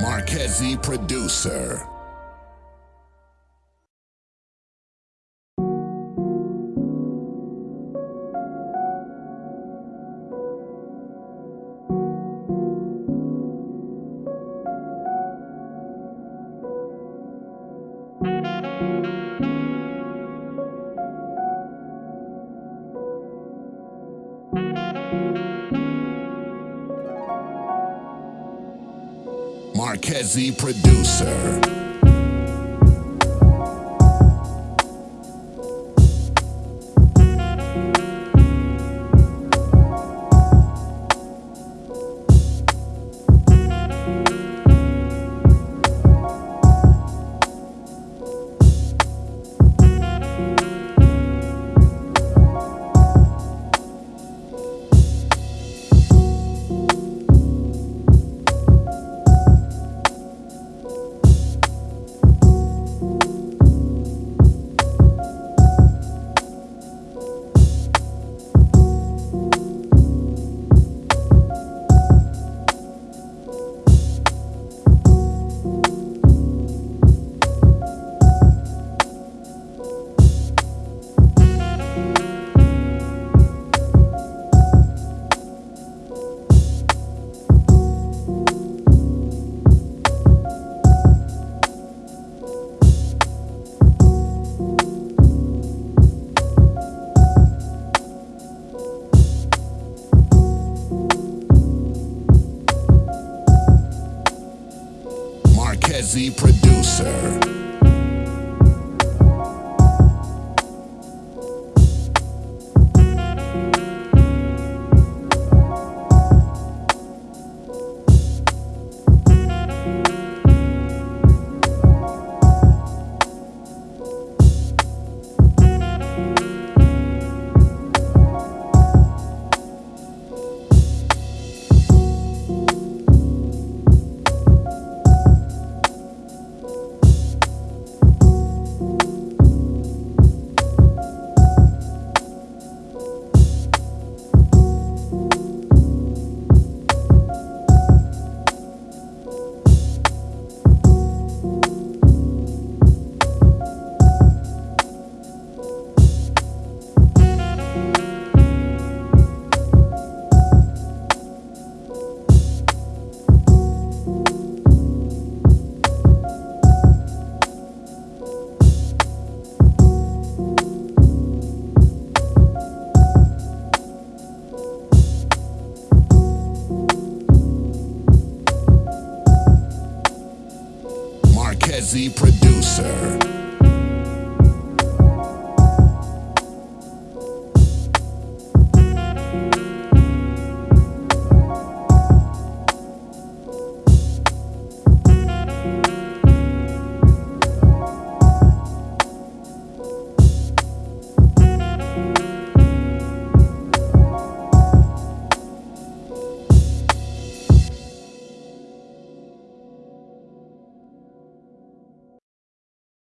Marquezzi producer. Marquezzi producer. Marquezzi producer. Marquezzi producer.